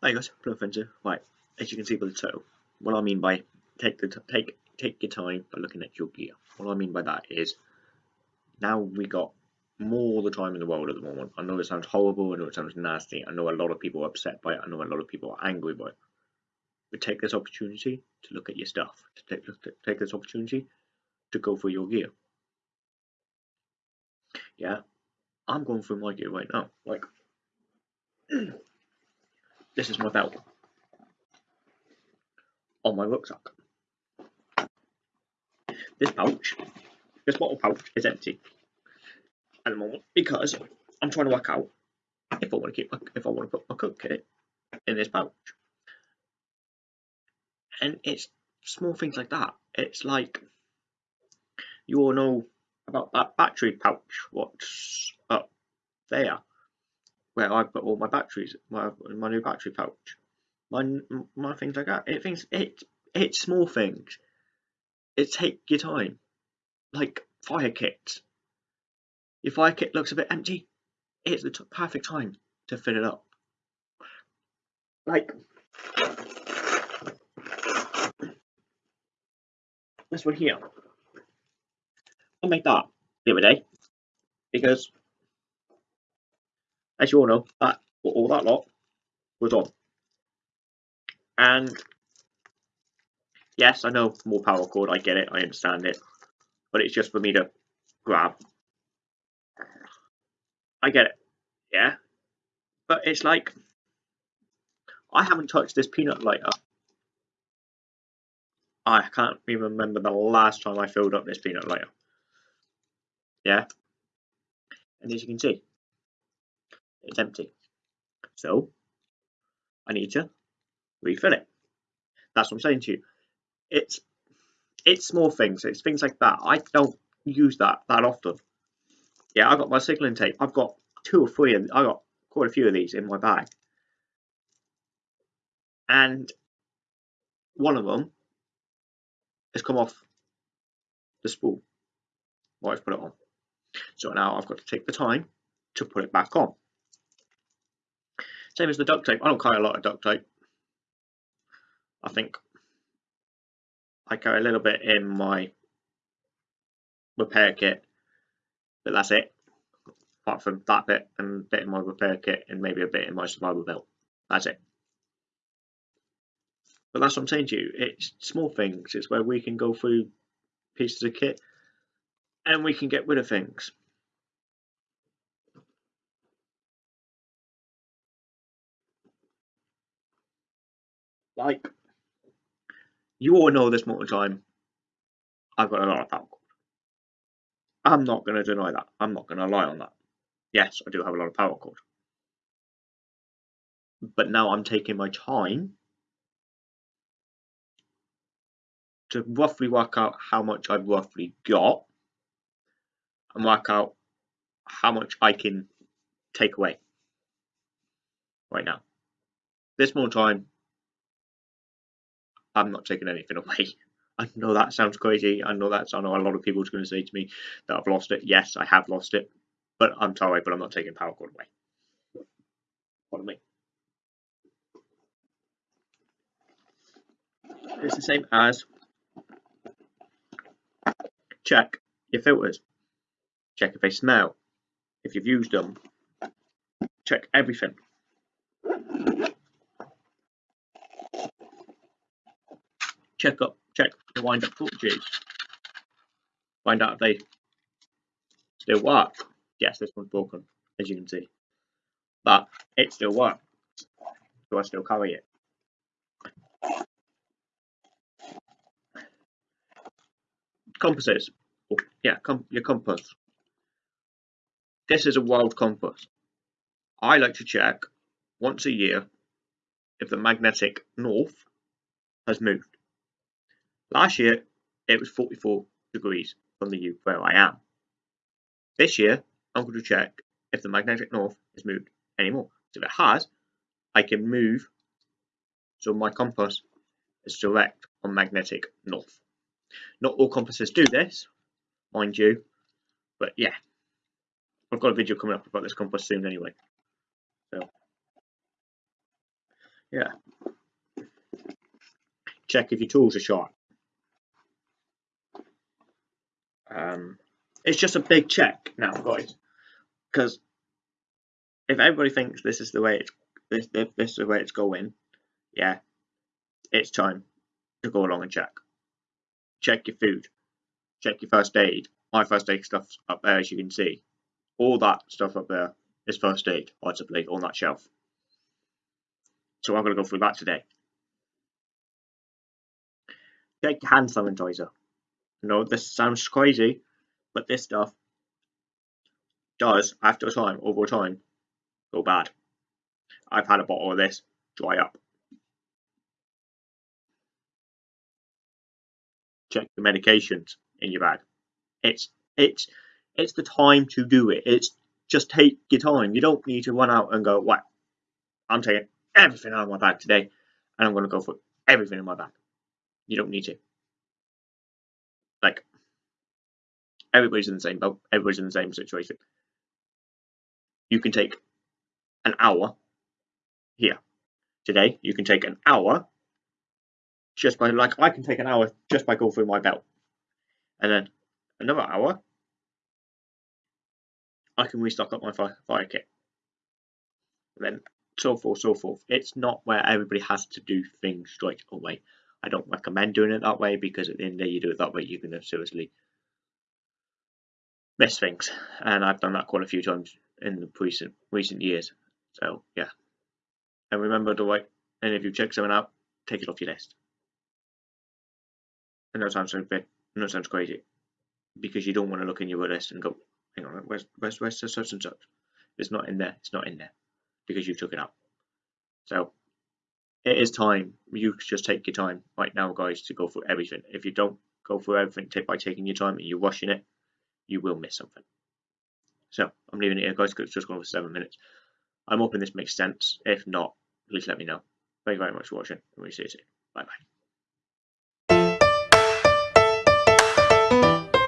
Hi guys, Fencer. Right, as you can see by the title, what I mean by take the take take your time by looking at your gear. What I mean by that is now we got more the time in the world at the moment. I know it sounds horrible, I know it sounds nasty, I know a lot of people are upset by it, I know a lot of people are angry by it. But take this opportunity to look at your stuff, to take, take this opportunity to go through your gear. Yeah, I'm going through my gear right now. Like, this is my belt on my rucksack. This pouch, this bottle pouch is empty at the moment because I'm trying to work out if I want to keep my, if I want to put my cook kit in this pouch. And it's small things like that. It's like you all know about that battery pouch, what's up there, where I put all my batteries, my my new battery pouch, my my things like that. It things it it's small things. It take your time, like fire kits. Your fire kit looks a bit empty. It's the perfect time to fill it up. Like this one here. I made that the other day because, as you all know, that all that lot was on. And yes, I know more paracord. I get it. I understand it. But it's just for me to grab. I get it. Yeah. But it's like I haven't touched this peanut lighter I can't even remember the last time I filled up this peanut lighter. Yeah. And as you can see, it's empty. So I need to refill it. That's what I'm saying to you. It's it's small things. It's things like that. I don't use that that often. Yeah, I got my signaling tape. I've got two or three, and I got quite a few of these in my bag. And one of them has come off the spool. Right, I've put it on. So now I've got to take the time to put it back on. Same as the duct tape. I don't carry a lot of duct tape. I think I carry a little bit in my repair kit, but that's it. Apart from that bit and a bit in my repair kit and maybe a bit in my survival belt. That's it. But that's what I'm saying to you. It's small things. It's where we can go through pieces of kit and we can get rid of things. Like, you all know this more time. I've got a lot of paracord. I'm not going to deny that. I'm not going to lie on that. Yes, I do have a lot of paracord. But now I'm taking my time to roughly work out how much I've roughly got and work out how much I can take away right now. This more time, I'm not taking anything away. I know that sounds crazy. I know that's I know a lot of people are going to say to me that I've lost it. Yes, I have lost it, but I'm sorry, but I'm not taking paracord away. Do I? It's the same as Check your filters. Check if they smell. If you've used them. Check everything. Check up, check the wind up voltages. Find out if they still work. Yes, this one's broken, as you can see. But it still works. So I still carry it. compasses. Oh, yeah, com your compass. This is a world compass. I like to check once a year if the magnetic north has moved. Last year it was 44 degrees from the U where I am. This year I'm going to check if the magnetic north has moved anymore. So if it has, I can move so my compass is direct on magnetic north. Not all compasses do this, mind you, but yeah. I've got a video coming up about this compass soon anyway. So Yeah. Check if your tools are sharp. Um, it's just a big check now, guys, because if everybody thinks this is the way it's this, this, this is the way it's going, yeah, it's time to go along and check. Check your food, check your first aid. My first aid stuff's up there, as you can see. All that stuff up there is first aid, possibly on that shelf. So I'm going to go through that today. Check your hand sanitizer. No, this sounds crazy, but this stuff does, after a time, over time, go bad. I've had a bottle of this dry up. Check the medications in your bag. It's it's it's the time to do it. It's just take your time. You don't need to run out and go, "What? I'm taking everything out of my bag today, and I'm going to go for everything in my bag." You don't need to. Like everybody's in the same boat. Everybody's in the same situation. You can take an hour here. Today, you can take an hour just by, like, I can take an hour just by going through my belt. And then another hour, I can restock up my fire, fire kit. And then so forth, so forth. It's not where everybody has to do things straight away. I don't recommend doing it that way because at the end of the day, you do it that way, you're going to seriously miss things. And I've done that quite a few times in the recent recent years. So yeah. And remember to like, and if you check something out, take it off your list. And that sounds a bit, that sounds crazy, because you don't want to look in your list and go, hang on, where's where's where's such and such? It's not in there. It's not in there because you took it out. So it is time. You just take your time right now, guys, to go through everything. If you don't go through everything by taking your time and you're rushing it, you will miss something. So I'm leaving it here, guys, because it's just gone for seven minutes. I'm hoping this makes sense. If not, please let me know. Thank you very much for watching, and we'll see you soon. Bye bye.